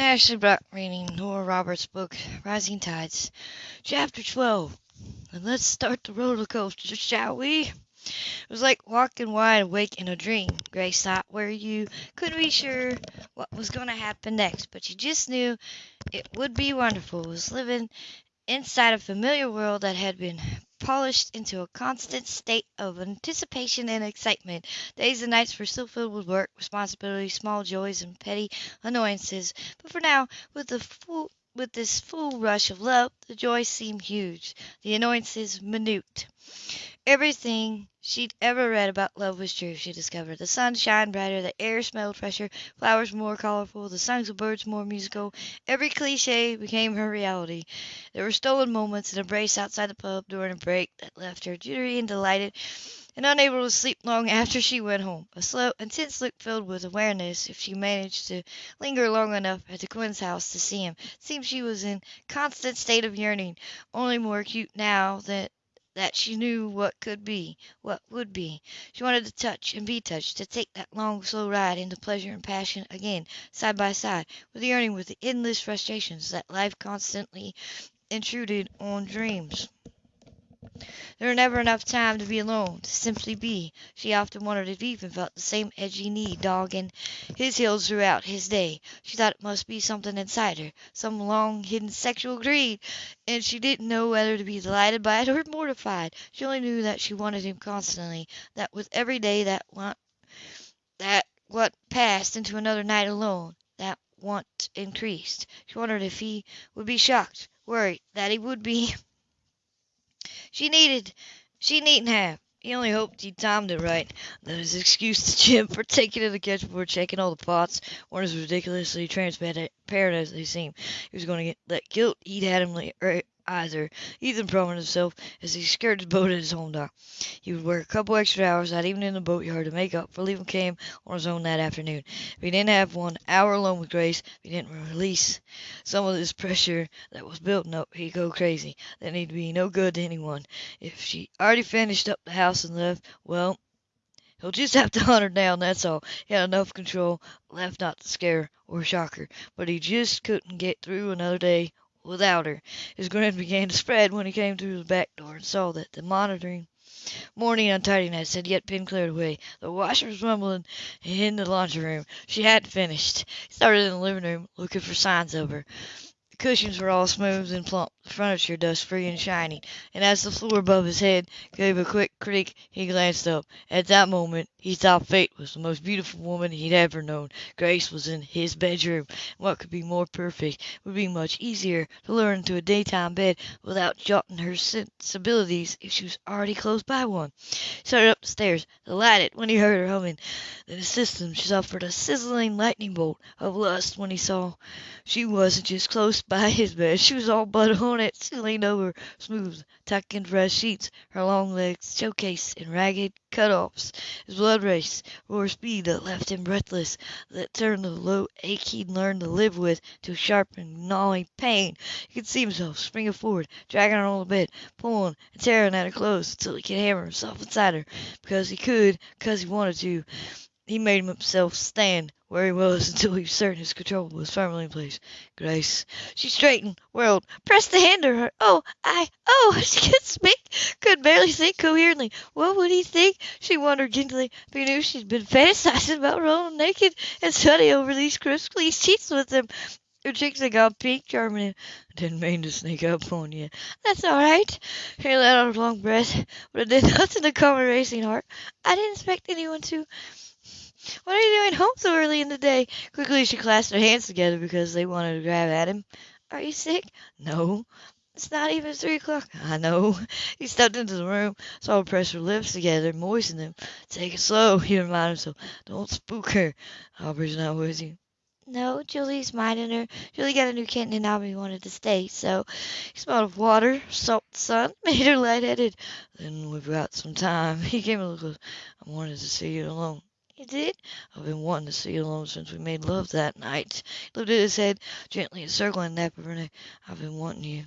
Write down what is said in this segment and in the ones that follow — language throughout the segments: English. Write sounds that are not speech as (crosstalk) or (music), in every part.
Ashley Brock reading Nora Roberts' book, Rising Tides, Chapter 12. And let's start the roller coaster, shall we? It was like walking wide awake in a dream, Grace thought, where you couldn't be sure what was going to happen next, but you just knew it would be wonderful. It was living inside a familiar world that had been polished into a constant state of anticipation and excitement. Days and nights were still filled with work, responsibilities, small joys, and petty annoyances. But for now, with the full with this full rush of love, the joys seemed huge, the annoyances minute. Everything she'd ever read about love was true, she discovered. The sun shined brighter, the air smelled fresher, flowers more colorful, the songs of birds more musical. Every cliche became her reality. There were stolen moments, an embrace outside the pub during a break that left her jittery and delighted and unable to sleep long after she went home. A slow, intense look filled with awareness if she managed to linger long enough at the Quinns' house to see him. It seemed she was in constant state of yearning, only more acute now that that she knew what could be, what would be. She wanted to touch and be touched, to take that long, slow ride into pleasure and passion again, side by side, with the yearning, with the endless frustrations that life constantly intruded on dreams. There was never enough time to be alone, to simply be. She often wondered if Ethan felt the same edgy need dogging his heels throughout his day. She thought it must be something inside her, some long hidden sexual greed, and she didn't know whether to be delighted by it or mortified. She only knew that she wanted him constantly, that with every day that want, that what passed into another night alone, that want increased. She wondered if he would be shocked, worried that he would be. (laughs) She needed, she needn't have. He only hoped he'd timed it right. That his excuse to Jim for taking to the kitchen checking all the pots weren't as ridiculously transparent as they seemed. He was going to get that guilt he'd had him er, either. Ethan promised himself as he skirted the boat at his home dock. He would work a couple extra hours that evening in the boatyard to make up for leaving Cam on his own that afternoon. If he didn't have one hour alone with Grace, if he didn't release some of this pressure that was building up, he'd go crazy. Then he'd be no good to anyone. If she already finished up the house and left, well, He'll just have to (laughs) hunt her down, that's all. He had enough control left not to scare or shock her, but he just couldn't get through another day without her. His grin began to spread when he came through the back door and saw that the monitoring morning untidiness had yet been cleared away. The washer was rumbling in the laundry room. She hadn't finished. He started in the living room, looking for signs of her. Cushions were all smooth and plump, the furniture dust free and shining, and as the floor above his head gave a quick creak, he glanced up. At that moment he thought Fate was the most beautiful woman he'd ever known. Grace was in his bedroom, what could be more perfect? It would be much easier to lure into a daytime bed without jolting her sensibilities if she was already close by one. He started up the stairs, delighted when he heard her humming. Then his system suffered a sizzling lightning bolt of lust when he saw she wasn't just close by his bed. She was all but on it. She leaned over, smooth, tucking fresh sheets, her long legs showcased in ragged cut-offs. His blood raced, roar speed that left him breathless, that turned the low ache he'd learned to live with to sharp and gnawing pain. He could see himself springing forward, dragging her on the bed, pulling and tearing at her clothes until he could hammer himself inside her, because he could, because he wanted to. He made himself stand where he was until he was certain his control was firmly in place. Grace. She straightened, whirled, pressed the hand to her. Oh, I, oh, (laughs) she couldn't speak, could barely think coherently. What would he think, she wondered gently, if he knew she'd been fantasizing about rolling naked and studying over these crisp, clean sheets with him? Her cheeks had gone pink, him. Didn't mean to sneak up on you. That's all right. She let out a long breath, but it did (laughs) nothing to calm her racing heart. I didn't expect anyone to. What are you doing home so early in the day? Quickly she clasped her hands together because they wanted to grab at him. Are you sick? No. It's not even three o'clock. I know. (laughs) He stepped into the room, saw her press her lips together, moisten them. Take it slow, (laughs) he reminded himself. Don't spook her. Aubrey's not with you. No, Julie's minding her. Julie got a new kitten and Aubrey wanted to stay, so he smelled of water, salt, sun, (laughs) made her lightheaded. Then we've got some time. He came a little close. I wanted to see you alone. You did? I've been wanting to see you alone since we made love that night. He lifted his head, gently encircling nape of her neck. I've been wanting you.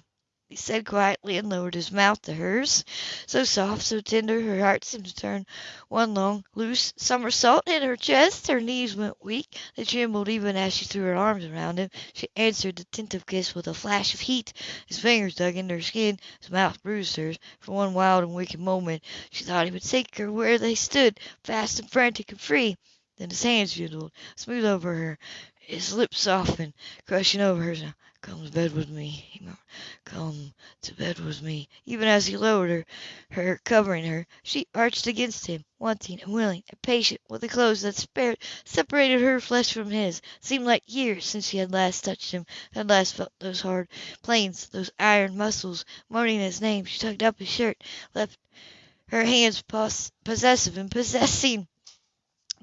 He said quietly, and lowered his mouth to hers. So soft, so tender, her heart seemed to turn one long, loose somersault in her chest. Her knees went weak, they trembled even as she threw her arms around him. She answered the tentative kiss with a flash of heat. His fingers dug into her skin, his mouth bruised hers. For one wild and wicked moment she thought he would take her where they stood, fast and frantic and free. Then his hands dwindled, smooth over her, his lips softened, crushing over hers. "Come to bed with me," he murmured. "Come to bed with me." Even as he lowered her, her covering her, she arched against him, wanting and willing and patient with the clothes that spared, separated her flesh from his. It seemed like years since she had last touched him, had last felt those hard planes, those iron muscles. Moaning his name, she tugged up his shirt, left her hands possessive and possessing.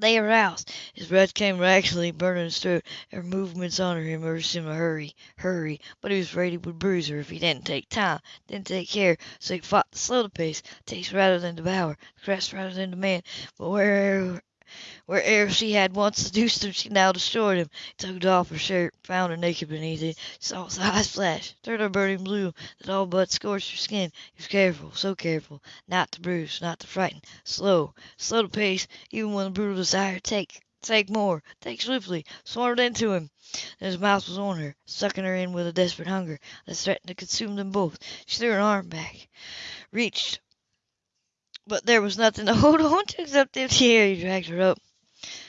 They aroused. His breath came raggedly, burning his throat. Her movements under him urged him to hurry, hurry, but he was afraid he would bruise her if he didn't take time, didn't take care, so he fought to slow the pace, taste rather than devour, caress rather than demand. But where Where'er she had once seduced him, she now destroyed him. Tugged off her shirt, found her naked beneath it, saw his eyes flash, turned a burning blue that all but scorched her skin. He was careful, so careful, not to bruise, not to frighten, slow, slow the pace, even when the brutal desire take, take more, take swiftly, swarmed into him. Then his mouth was on her, sucking her in with a desperate hunger that threatened to consume them both. She threw her arm back, reached but there was nothing to (laughs) hold on to except empty air. He dragged her up,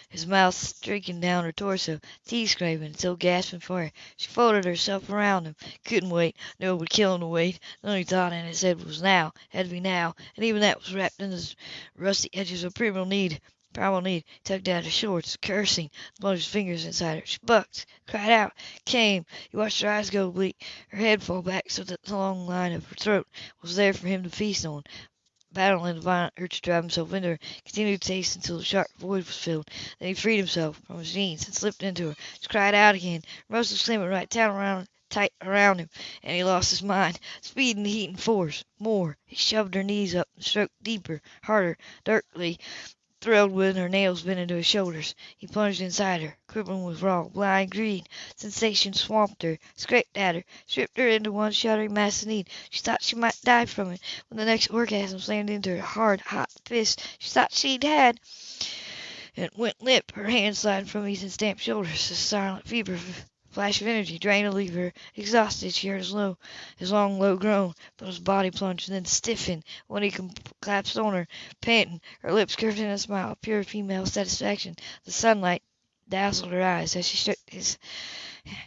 his mouth streaking down her torso, teeth scraping, still gasping for air. She folded herself around him. Couldn't wait. No, it would kill him to wait. The only thought in his head was now. Had to be now. And even that was wrapped in the rusty edges of primal need. Primal need. He tugged at her shorts, cursing, plunged his fingers inside her. She bucked, cried out, came. He watched her eyes go bleak, her head fall back so that the long line of her throat was there for him to feast on battling the violent urge to drive himself into her, continued to taste until the sharp void was filled. Then he freed himself from his jeans and slipped into her. She cried out again. Rose was slamming right down around tight around him, and he lost his mind. Speed and heat and force. More. He shoved her knees up and stroked deeper, harder, darkly thrilled when her nails bent into his shoulders. He plunged inside her, quivering with raw, blind greed. Sensation swamped her, scraped at her, stripped her into one shuddering mass of need. She thought she might die from it. When the next orgasm slammed into her hard, hot fist, she thought she'd had and went limp, her hands sliding from Ethan's damp shoulders. A silent fever flash of energy drained to leave her exhausted. She heard his low, his long, low groan, but his body plunged and then stiffened when he collapsed on her, panting, her lips curved in a smile of pure female satisfaction. The sunlight dazzled her eyes as she shook his,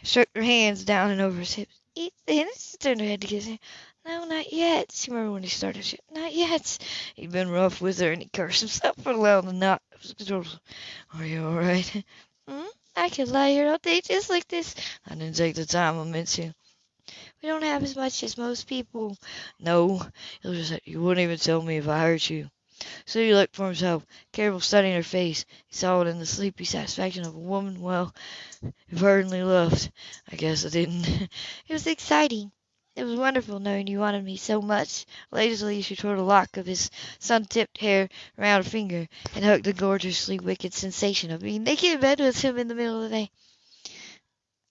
shook her hands down and over his hips. Ethan, she turned her head to kiss him. No, not yet, she murmured when he started. She, not yet. He'd been rough with her, and he cursed himself for allowing the knot. Are you all right? I could lie here all day just like this. I didn't take the time I meant to. We don't have as much as most people. No, just you wouldn't even tell me if I hurt you. So he looked for himself, careful studying her face. He saw it in the sleepy satisfaction of a woman, well, who ardently loved. I guess I didn't. (laughs) it was exciting. It was wonderful knowing you wanted me so much. Lazily she twirled a lock of his sun-tipped hair around her finger, and hugged the gorgeously wicked sensation of being naked in bed with him in the middle of the day.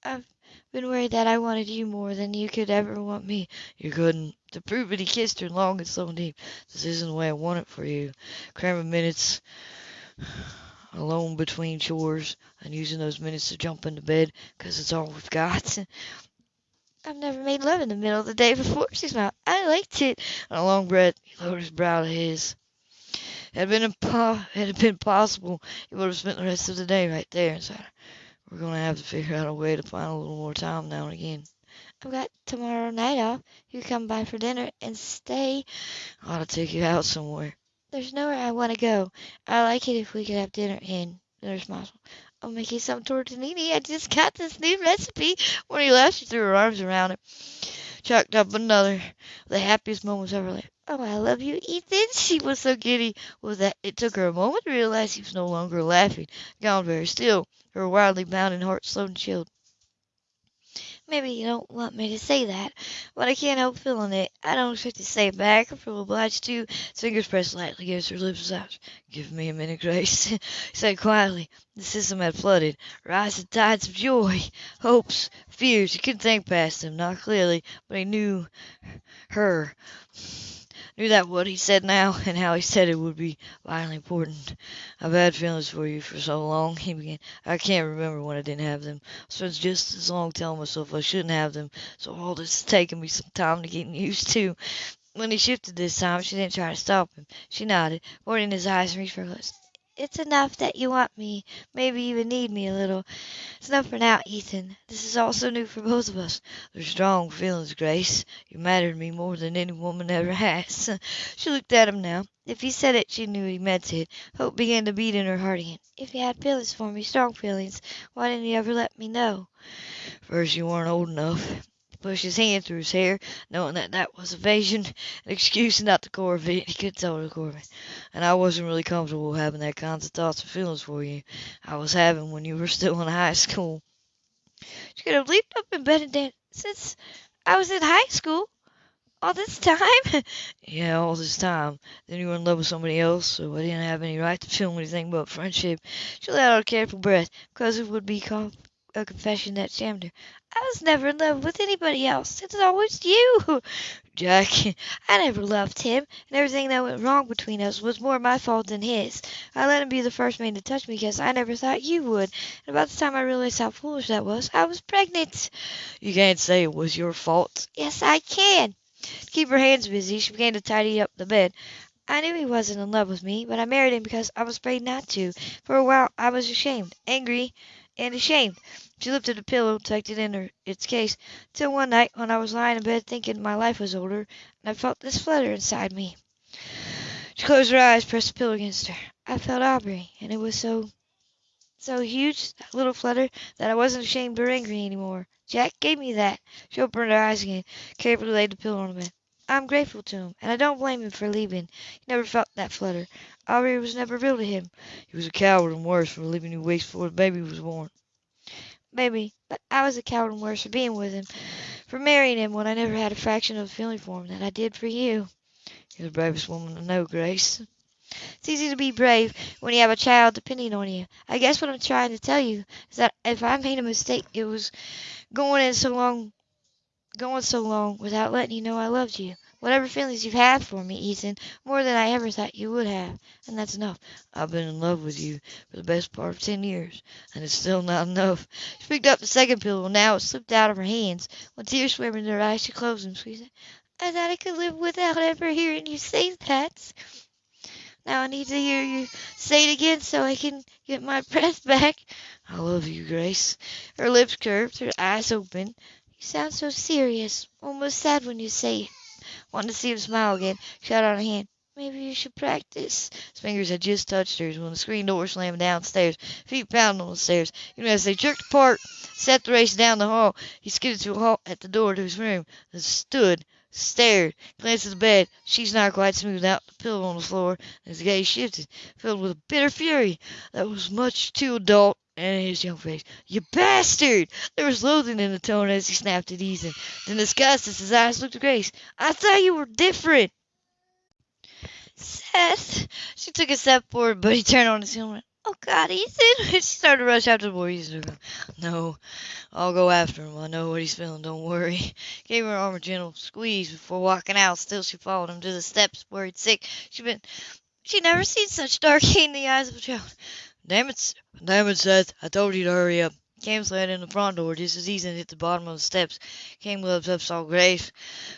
I've been worried that I wanted you more than you could ever want me. You couldn't. To prove it, he kissed her long and slow and deep. This isn't the way I want it for you. Cramming minutes alone between chores and using those minutes to jump into bed because it's all we've got. (laughs) I've never made love in the middle of the day before, she smiled. I liked it. On a long breath, he lowered his brow to his. Had it been impo- had it been possible, he would have spent the rest of the day right there inside her. We're going to have to figure out a way to find a little more time now and again. I've got tomorrow night off. You come by for dinner and stay. I ought to take you out somewhere. There's nowhere I want to go. I like it if we could have dinner in. There's Muscle. Make you some tortellini. I just got this new recipe. When he left, she threw her arms around him, chucked up another, the happiest moments of her life. Oh, I love you, Ethan. (laughs) She was so giddy with that it took her a moment to realize he was no longer laughing, gone very still, her wildly bounding heart slowed and chilled. Maybe you don't want me to say that, but I can't help feeling it. I don't expect to say it back. I feel obliged to. His fingers pressed lightly against her lips out. Give me a minute, Grace, (laughs) he said quietly. The system had flooded. Rising tides of joy, hopes, fears. He couldn't think past them, not clearly, but he knew her knew that what he said now (laughs) and how he said it would be vitally important. I've had feelings for you for so long, he began. I can't remember when I didn't have them. I spent just as long telling myself I shouldn't have them, so all this has taken me some time to get (laughs) used to. When he shifted this time, she didn't try to stop him. She nodded, avoiding his eyes and reached for her. It's enough that you want me, maybe even need me a little. It's enough for now, Ethan. This is all so new for both of us. They're strong feelings, Grace. You matter to me more than any woman ever (laughs) has. she looked at him now. If he said it, she knew he meant it. Hope began to beat in her heart again. If you had feelings for me, strong feelings, why didn't you ever let me know? First, you weren't old enough pushed his hand through his hair, knowing that that was evasion, (laughs) an excuse not the core of it. (laughs) He could tell the core of it. And I wasn't really comfortable having that kinds of thoughts and feelings for you. I was having when you were (laughs) still in high school. She could have leaped up in bed and danced since I was in high school. All this time? yeah, all this time. Then you were in love with somebody else, so I didn't have any right to feel anything but friendship. She let out a careful breath, because it would be com- a confession that shammed her. I was never in love with anybody else. It's always you. (laughs) Jack, I never loved him, and everything that went wrong between us was more my fault than his. I let him be the first man to touch me because I never thought you would. And about the time I realized how foolish that was, I was pregnant. You can't say it was your fault. Yes, I can. To keep her hands busy, she began to tidy up the bed. I knew he wasn't in love with me, but I married him because I was afraid not to. For a while I was ashamed, angry, and ashamed. She lifted the pillow, tucked it in her, its case, till one night when I was lying in bed thinking my life was over, and I felt this flutter inside me. She closed her eyes, pressed the pillow against her. I felt Aubrey, and it was so, so huge, that little flutter, that I wasn't ashamed or angry any more. Jack gave me that. She opened her eyes again, carefully laid the pillow on the bed. I'm grateful to him, and I don't blame him for leaving. He never felt that flutter. Aubrey was never real to him. He was a coward and worse for leaving you weeks before the baby was born. Maybe, but I was a coward and worse for being with him, for marrying him when I never had a fraction of the feeling for him that I did for you. You're the bravest woman I know, Grace. It's easy to be brave when you have a child depending on you. I guess what I'm trying to tell you is that if I made a mistake, it was going in so long, going so long without letting you know I loved you. Whatever feelings you've had for me, Ethan, more than I ever thought you would have, and that's enough. I've been in love with you for the best part of ten years, and it's still not enough. She picked up the second pillow, now it slipped out of her hands. When tears swam in her eyes, she closed them. Said, I thought I could live without ever hearing you say that. Now I need to hear you say it again so I can get my breath back. I love you, Grace. Her lips curved, her eyes open. You sound so serious, almost sad when you say it. Wanting to see him smile again, held out a hand. Maybe you should practice. His fingers had just touched hers when the screen door slammed downstairs. Feet pounded on the stairs. Even as they jerked apart, set the race down the hall, he skidded to a halt at the door to his room, then stood, stared, glanced at the bed. She's not quite smoothed out, the pillow on the floor, and his gaze shifted, filled with a bitter fury that was much too adult and his young face. You bastard! There was loathing in the tone as he snapped at Ethan. Then disgust as his eyes looked at Grace. I thought you were different. Seth. She took a step forward, but he turned on his heel and went, Oh God, Ethan! (laughs) she started to rush after the boy. Ethan took No, I'll go after him. I know what he's feeling. Don't worry. (laughs) Gave her arm a gentle squeeze before walking out. Still, she followed him to the steps, worried sick. She'd been, she'd never seen such dark hate in the eyes of a child. Damn it, Seth. I told you to hurry up. Cam slammed in the front door just as Ethan hit the bottom of the steps. Cam looked up, saw Grace,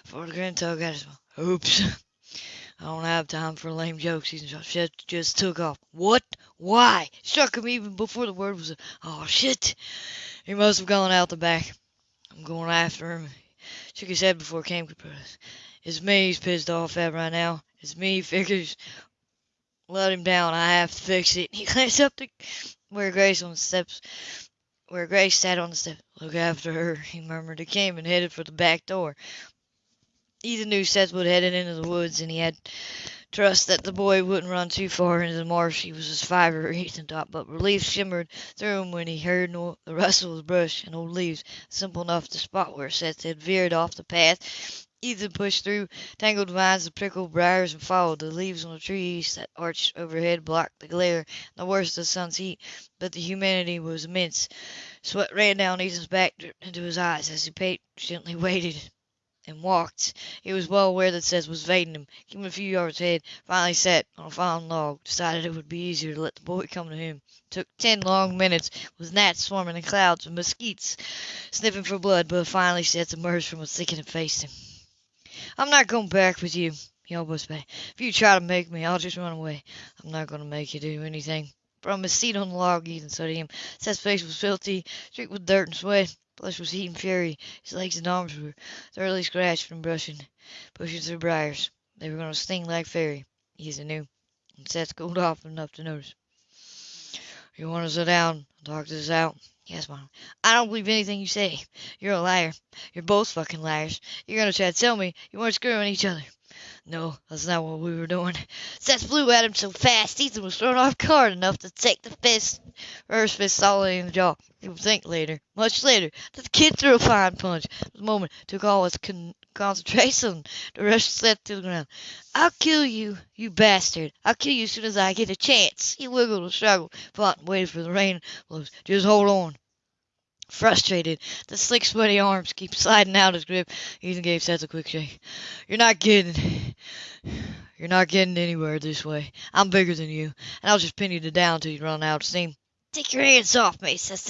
for the grin tug at his. Oops. (laughs) I don't have time for lame jokes. Ethan just took off. What? Why? Struck him even before the word was. Oh shit! He must have gone out the back. I'm going after him. Shook his head before Cam could protest. It's me he's pissed off at right now. It's me he figures let him down. I have to fix it. (laughs) He glanced up to where Grace on the steps, where Grace sat on the steps. Look after her, he murmured. He came and headed for the back door. Ethan knew Seth would headed into the woods, and he had trust that the boy wouldn't run too far into the marsh. He was as fiber Ethan thought, but relief shimmered through him when he heard no, the rustle of brush and old leaves, simple enough the spot where Seth had veered off the path. Ethan pushed through tangled vines and prickly briars and followed. The leaves on the trees that arched overhead blocked the glare and the worst of the sun's heat, but the humidity was immense. Sweat ran down Ethan's back, dripped into his eyes as he patiently (laughs) waited and walked. He was well aware that Seth was evading him. Keeping a few yards ahead, finally sat on a fallen log, decided it would be easier to let the boy come to him. It took ten long minutes, with gnats swarming in clouds and mosquitoes sniffing for blood, but finally Seth emerged from a thicket and faced him. I'm not going back with you, he almost begged. If you try to make me, I'll just run away. I'm not going to make you do anything. From his seat on the log, Ethan studied him. Seth's face was filthy, streaked with dirt and sweat. Flesh was heat and fury. His legs and arms were thoroughly scratched from brushing, pushing through briars. They were going to sting like fairy, Ethan knew. And Seth cooled off enough to notice. You want to sit down and talk this out? Yes, Mom. I don't believe anything you say. You're a liar. You're both fucking liars. You're going to try to tell me you weren't screwing each other. No, that's not what we were doing. Seth flew at him so fast, Ethan was thrown off guard enough to take the fist, first fist solidly in the jaw. He would think later, much later, that the kid threw a fine punch. The moment took all his con- concentration The rush Seth to the ground. I'll kill you, you bastard. I'll kill you as soon as I get a chance. He wiggled and struggled, fought and waited for the rain. Just hold on. Frustrated, the slick, sweaty arms keep sliding out of his grip. Ethan gave Seth a quick shake. You're not getting, you're not getting anywhere this way. I'm bigger than you, and I'll just pin you to down till you run out of steam. Take your hands off me, Seth,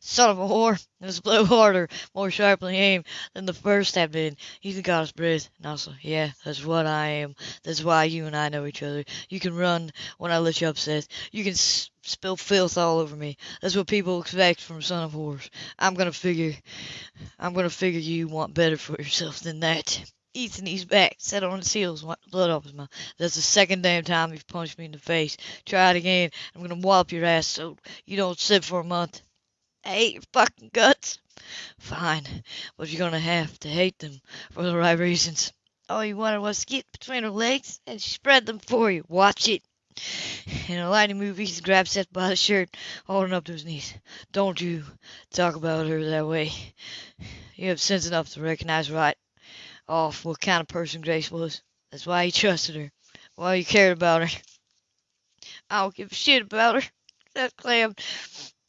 son of a whore. It was a blow harder, more sharply aimed than the first had been. Ethan got his breath, and also, yeah, that's what I am. That's why you and I know each other. You can run when I let you up, Seth. You can spill filth all over me. That's what people expect from son of whores. I'm gonna figure, I'm gonna figure you want better for yourself than that. Ethan eased back, Set on his heels, the blood off his mouth. That's the second damn time you've punched me in the face. Try it again. I'm gonna wallop your ass so you don't sit for a month. Hate your fucking guts. Fine, but you're gonna have to hate them for the right reasons. All you wanted was to get between her legs, and spread them for you. Watch it. In a lightning move, Ethan grabbed Seth by the shirt, holding up to his knees. Don't you talk about her that way. You have sense enough to recognize right off what kind of person Grace was. That's why he trusted her. Why he cared about her. (laughs) I don't give a shit about her. That clam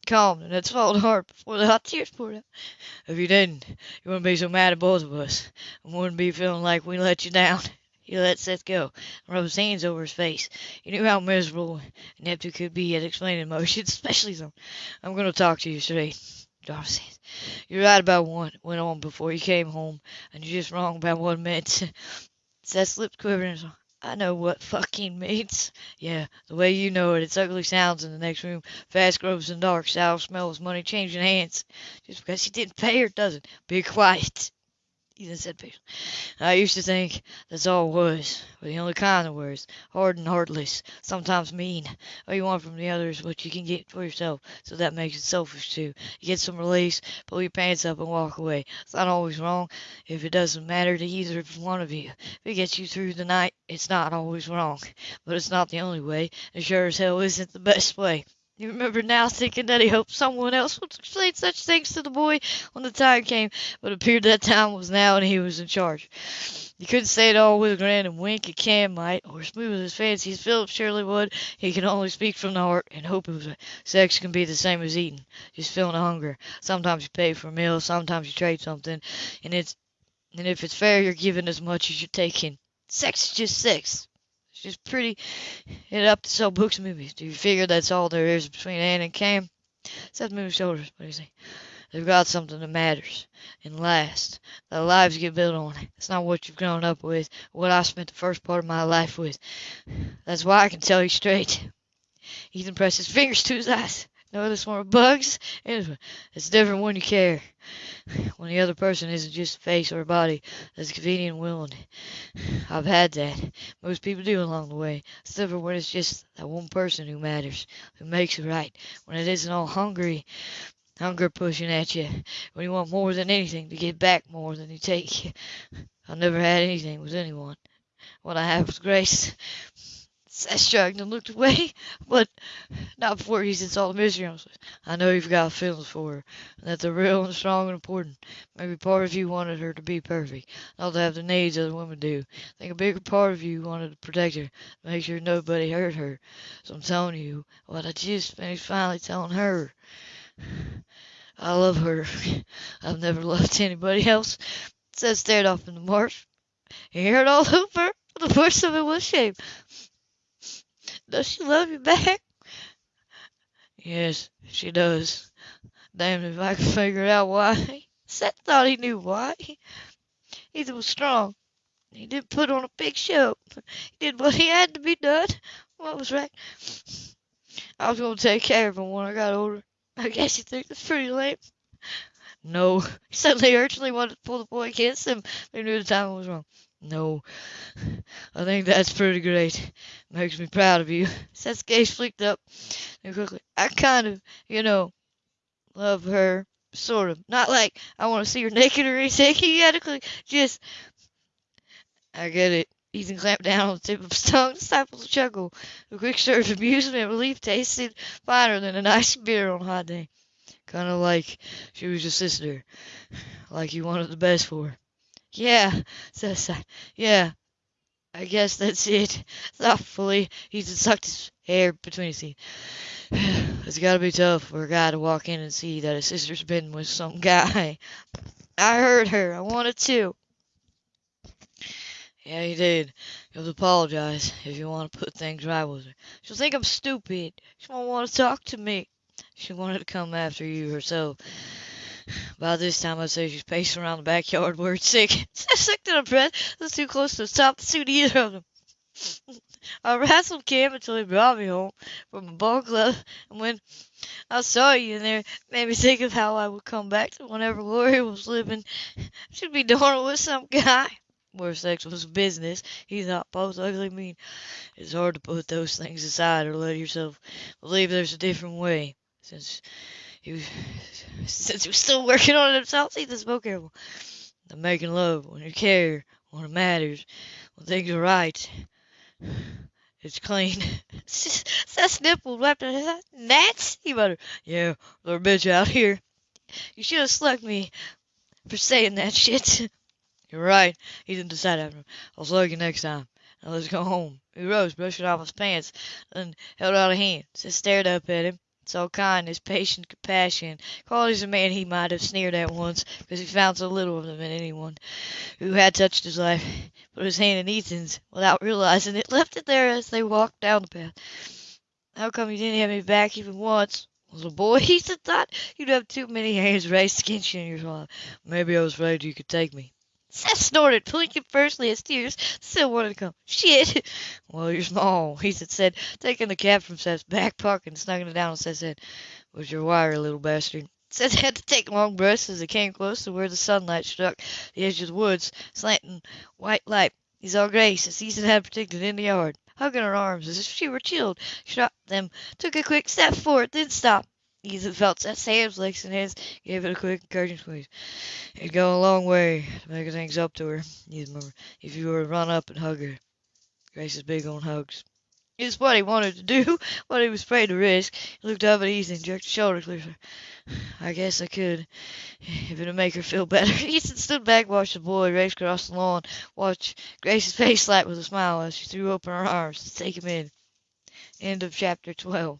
calmed and had swallowed hard before the hot tears poured out. If you didn't, you wouldn't be so mad at both of us, and wouldn't be feeling like we let you down. (laughs) He let Seth go and rubbed his hands over his face. He knew how miserable he could be at explaining emotions, (laughs) especially some. I'm going to talk to you straight. Said. You're right about what went on before you came home, and you're just wrong about what it meant. Seth's lips said, I know what fucking (laughs) means. Yeah, the way you know it. It's ugly sounds in the next room. Fast grows and dark. Sour smells. Money changing hands. Just because you didn't pay her doesn't. Be quiet. Ethan said patiently. I used to think that's all it was, but the only kind of words. Hard and heartless. Sometimes mean. All you want from the other is what you can get for yourself, so that makes it selfish too. You get some release, pull your pants up and walk away. It's not always wrong if it doesn't matter to either one of you. If it gets you through the night, it's not always wrong. But it's not the only way. and sure as hell isn't the best way. He remembered now, thinking that he hoped someone else would explain such things to the boy when the time came, but it appeared that time was now and he was in charge. He couldn't say it all with a grin and wink, a Cam might, or smooth as fancy as Phillip surely would. He could only speak from the heart and hope it was. Sex can be the same as eating, just feeling a hunger. Sometimes you pay for a meal, sometimes you trade something, and it's and if it's fair, you're giving as much as you're taking. Sex is just sex. Just pretty it up to sell books and movies. Do you figure that's all there is between Ann and Cam? Seth moved his shoulders. What do you say? They've got something that matters and lasts. Their lives get built on. it. It's not what you've grown up with, what I spent the first part of my life with. That's why I can tell you straight. Ethan pressed his fingers to his eyes. Notice more bugs? It's different when you care. When the other person isn't just a face or a body that's convenient and willing. I've had that. Most people do along the way. It's different when it's just that one person who matters, who makes it right. When it isn't all hungry, hunger pushing at you. When you want more than anything to get back more than you take. (laughs) I've never had anything with anyone. what I have with Grace. Seth shrugged and looked (laughs) away, but not before he on his. I know you've got feelings for her, and that they're real and strong and important. Maybe part of you wanted her to be perfect, not to have the needs other women do. I think a bigger part of you wanted to protect her, to make sure nobody hurt her. So I'm telling you what I just finished finally telling her. (sighs) I love her. (laughs) I've never loved anybody else. Seth stared off in the marsh. He heard all (laughs) over. The worst of it was shame. Does she love you back? Yes, she does. Damn if I can figure out why. Seth thought he knew why. Ethan was strong. He didn't put on a big show. He did what he had to be done. What was right. I was going to take care of him when I got older. I guess you think that's pretty lame. No. He (laughs) suddenly urgently wanted to pull the boy against him, he knew the timing was wrong. No, I think that's pretty great. Makes me proud of you. (laughs) Gaze flicked up and quickly. I kind of, you know, love her. Sort of. Not like I want to see her (laughs) naked or anything. (laughs) To just. I get it. Ethan clamped down on the tip of his tongue, stifled a chuckle. The quick surge of amusement and relief tasted finer than a nice beer on a hot day. Kind of like she was your sister. Like you wanted the best for her. Yeah, I. Yeah, I guess that's it. Thoughtfully, he sucked his hair between his teeth. (sighs) It's gotta be tough for a guy to walk in and see that his sister's been with some (laughs) guy. I heard her. I wanted to. Yeah, you did. You'll apologize if you want to put things right with her. She'll think I'm stupid. She won't want to talk to me. She wanted to come after you herself. (laughs) By this time, I'd say she's pacing around the backyard it's sick. (laughs) sick to the breath. That's too close to the to suit either of them. (laughs) I wrestled Cam until he brought me home from a ball club, and when I saw you in there, made me think of how I would come back to whenever Lori was living. She'd be doing it with some guy. Where sex was business, he thought both ugly mean. It's hard to put those things aside or let yourself believe there's a different way. Since he (sighs) since he was still working on it himself, see this more careful. The making love when you care, when it matters, when things are right. (sighs) It's clean. Seth's nipple wrapped in his Nats? He muttered. Yeah, little bitch out here. You should have slugged me for saying that shit. (laughs) You're right. He didn't decide after. I'll slug you next time. Now let's go home. He rose, brushing off his pants, and held out a hand. Seth stared up at him so kindness, patience, compassion, qualities a man he might have sneered at once, because he found so little of them in anyone who had touched his life, put his hand in Ethan's without realizing it, (laughs) left it there as they walked down the path. How come you didn't have me back even once? Little boy, (laughs) Ethan thought you'd have too many hands raised against you in your life. Maybe I was afraid you could take me. Seth snorted, blinking fiercely as tears still wanted to come. Shit! (laughs) Well, you're small, he said, taking the cap from Seth's back pocket and snuggling it down on Seth's head. Was your wire, little bastard? Seth had to take long breaths as they came close to where the sunlight struck the edge of the woods, slanting white light. He all Grace, as Ethan had predicted, in the yard, hugging her arms as if she were chilled. Dropped them, took a quick step forward, then stopped. Ethan felt Seth's hands flexing his, gave it a quick, encouraging squeeze. It'd go a long way to make things up to her, Ethan if you were to run up and hug her. Grace is big on hugs. It's what he wanted to do, (laughs) what he was afraid to risk. He looked up at Ethan, jerked his shoulder clear. (sighs) I guess I could, (sighs) if it'd make her feel (laughs) better. Ethan stood back, watched the boy race across the lawn, watched Grace's face light with a smile as she threw open her arms to take him in. End of chapter 12.